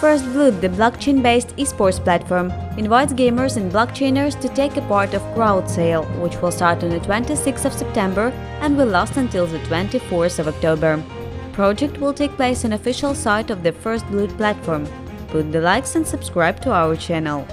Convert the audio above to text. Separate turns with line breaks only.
First Blood, the blockchain-based esports platform, invites gamers and blockchainers to take a part of crowd sale, which will start on the 26th of September and will last until the 24th of October. Project will take place on official site of the First Blood platform. Put the likes and subscribe to our channel.